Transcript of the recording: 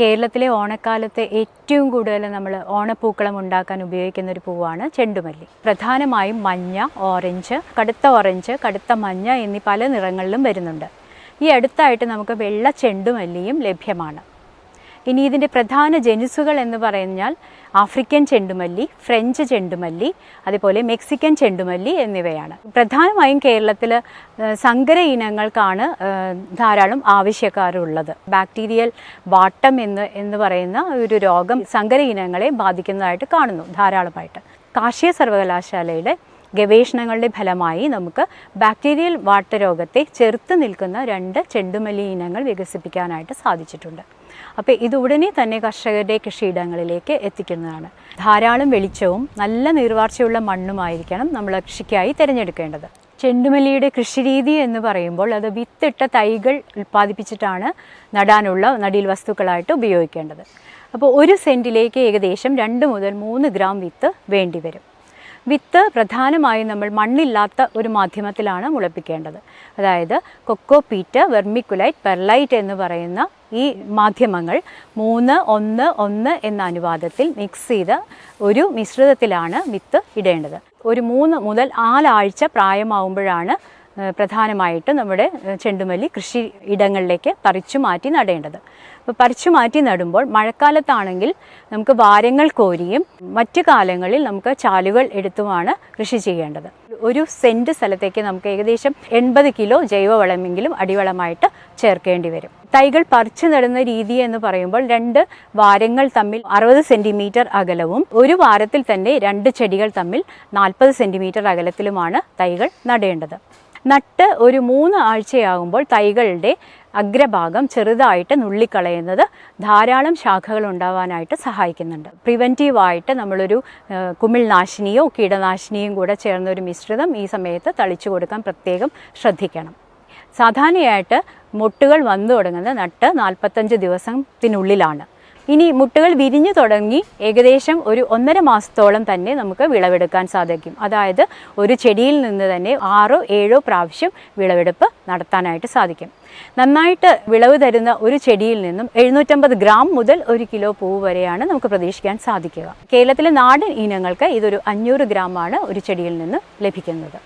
കേരളത്തിലെ ഓണക്കാലത്തെ ഏറ്റവും കൂടുതൽ നമ്മൾ ഓണപ്പൂക്കളം ഉണ്ടാക്കാൻ ഉപയോഗിക്കുന്ന ഒരു പൂവാണ് ചെണ്ടുമല്ലി. പ്രധാനമായും മഞ്ഞ ഓറഞ്ച് കടുത്ത ഓറഞ്ച് കടുത്ത മഞ്ഞ എന്നീ പല നിറങ്ങളിലും വരുന്നുണ്ട്. ഈ അടുത്തായിട്ട് നമുക്ക് വെള്ള ചെണ്ടുമല്ലിയും ലഭ്യമാണ്. ഇനി ഇതിന്റെ പ്രധാന ജനുസുകൾ എന്ന് പറഞ്ഞാൽ ആഫ്രിക്കൻ ചെണ്ടുമല്ലി ഫ്രഞ്ച് ചെണ്ടുമല്ലി അതുപോലെ മെക്സിക്കൻ ചെണ്ടുമല്ലി എന്നിവയാണ്. പ്രധാനമായും കേരളത്തിൽ സങ്കര ഇനങ്ങൾക്കാണ് ധാരാളം ആവശ്യക്കാരുള്ളത്. ബാക്ടീരിയൽ വാട്ടം എന്ന് എന്ന് പറയുന്ന ഒരു രോഗം സങ്കര ഇനങ്ങളെ ബാധിക്കുന്നതായിട്ട് കാണുന്നു ധാരാളമായിട്ട്. കാർഷിക സർവകലാശാലയുടെ ഗവേഷണങ്ങളുടെ ഫലമായി നമുക്ക് ബാക്ടീരിയൽ വാട്ടരോഗത്തെ ചെറുത്ത് നിൽക്കുന്ന രണ്ട് ചെണ്ടുമല്ലി ഇനങ്ങൾ വികസിപ്പിക്കാനായിട്ട് സാധിച്ചിട്ടുണ്ട്. അപ്പോൾ ഇത് ഉടനെ തന്നെ കർഷകരുടെ കൃഷിയിടങ്ങളിലേക്ക് എത്തിക്കുന്നതാണ്. ധാരാളം വെളിച്ചവും നല്ല നീർവാർച്ചയുള്ള മണ്ണുമായിരിക്കണം നമ്മൾ കൃഷിക്കായി തിരഞ്ഞെടുക്കേണ്ടത്. ചെണ്ടുമല്ലിയുടെ കൃഷിരീതി എന്ന് പറയുമ്പോൾ അത് വിത്തിട്ട തൈകൾ ഉൽപ്പാദിപ്പിച്ചിട്ടാണ് നടാനുള്ള നടീൽ വസ്തുക്കളായിട്ട് ഉപയോഗിക്കേണ്ടത്. അപ്പോൾ ഒരു സെന്റിലേക്ക് ഏകദേശം രണ്ട് മുതൽ മൂന്ന് ഗ്രാം വിത്ത് വേണ്ടിവരും. വിത്ത് പ്രധാനമായും നമ്മൾ മണ്ണില്ലാത്ത ഒരു മാധ്യമത്തിലാണ് മുളപ്പിക്കേണ്ടത്. അതായത് കൊക്കോ പീറ്റ് വെർമിക്കുലൈറ്റ് പെർലൈറ്റ് എന്ന് പറയുന്ന ഈ മാധ്യമങ്ങൾ മൂന്ന് ഒന്ന് ഒന്ന് എന്ന അനുപാതത്തിൽ മിക്സ് ചെയ്ത് ഒരു മിശ്രിതത്തിലാണ് വിത്ത് ഇടേണ്ടത്. ഒരു മൂന്ന് മുതൽ നാലാഴ്ച പ്രായമാവുമ്പോഴാണ് പ്രധാനമായിട്ട് നമ്മുടെ ചെണ്ടുമല്ലി കൃഷി ഇടങ്ങളിലേക്ക് പറിച്ചു മാറ്റി നടേണ്ടത്. അപ്പോൾ പറിച്ചു മാറ്റി നടുമ്പോൾ മഴക്കാലത്താണെങ്കിൽ നമുക്ക് വാരങ്ങൾ കോരിയും മറ്റു കാലങ്ങളിൽ നമുക്ക് ചാലുകൾ എടുത്തുമാണ് കൃഷി ചെയ്യേണ്ടത്. ഒരു സെന്റ് സ്ഥലത്തേക്ക് നമുക്ക് ഏകദേശം എൺപത് കിലോ ജൈവവളമെങ്കിലും അടിവളമായിട്ട് ചേർക്കേണ്ടി വരും. തൈകൾ പറിച്ചു നടുന്ന രീതി എന്ന് പറയുമ്പോൾ രണ്ട് വാരങ്ങൾ തമ്മിൽ അറുപത് സെന്റിമീറ്റർ അകലവും ഒരു വാരത്തിൽ തന്നെ രണ്ട് ചെടികൾ തമ്മിൽ നാൽപ്പത് സെന്റിമീറ്റർ അകലത്തിലുമാണ് തൈകൾ നടേണ്ടത്. നട്ട് ഒരു മൂന്ന് ആഴ്ചയാകുമ്പോൾ തൈകളുടെ അഗ്രഭാഗം ചെറുതായിട്ട് നുള്ളിക്കളയുന്നത് ധാരാളം ശാഖകൾ ഉണ്ടാവാനായിട്ട് സഹായിക്കുന്നുണ്ട്. പ്രിവെന്റീവായിട്ട് നമ്മളൊരു കുമിൾനാശിനിയോ കീടനാശിനിയും കൂടെ ചേർന്ന ഒരു മിശ്രിതം ഈ സമയത്ത് തളിച്ചു കൊടുക്കാൻ പ്രത്യേകം ശ്രദ്ധിക്കണം. സാധാരണയായിട്ട് മുട്ടുകൾ വന്നു തുടങ്ങുന്നത് നട്ട് നാൽപ്പത്തഞ്ച് ദിവസത്തിനുള്ളിലാണ്. ഇനി മുട്ടകൾ വിരിഞ്ഞു തുടങ്ങി ഏകദേശം ഒരു ഒന്നര മാസത്തോളം തന്നെ നമുക്ക് വിളവെടുക്കാൻ സാധിക്കും. അതായത് ഒരു ചെടിയിൽ നിന്ന് തന്നെ ആറോ ഏഴോ പ്രാവശ്യം വിളവെടുപ്പ് നടത്താനായിട്ട് സാധിക്കും. നന്നായിട്ട് വിളവ് തരുന്ന ഒരു ചെടിയിൽ നിന്നും എഴുന്നൂറ്റമ്പത് ഗ്രാം മുതൽ ഒരു കിലോ പൂവ് വരെയാണ് നമുക്ക് പ്രതീക്ഷിക്കാൻ സാധിക്കുക. കേരളത്തിലെ നാടൻ ഇനങ്ങൾക്ക് ഇതൊരു അഞ്ഞൂറ് ഗ്രാമാണ് ഒരു ചെടിയിൽ നിന്ന് ലഭിക്കുന്നത്.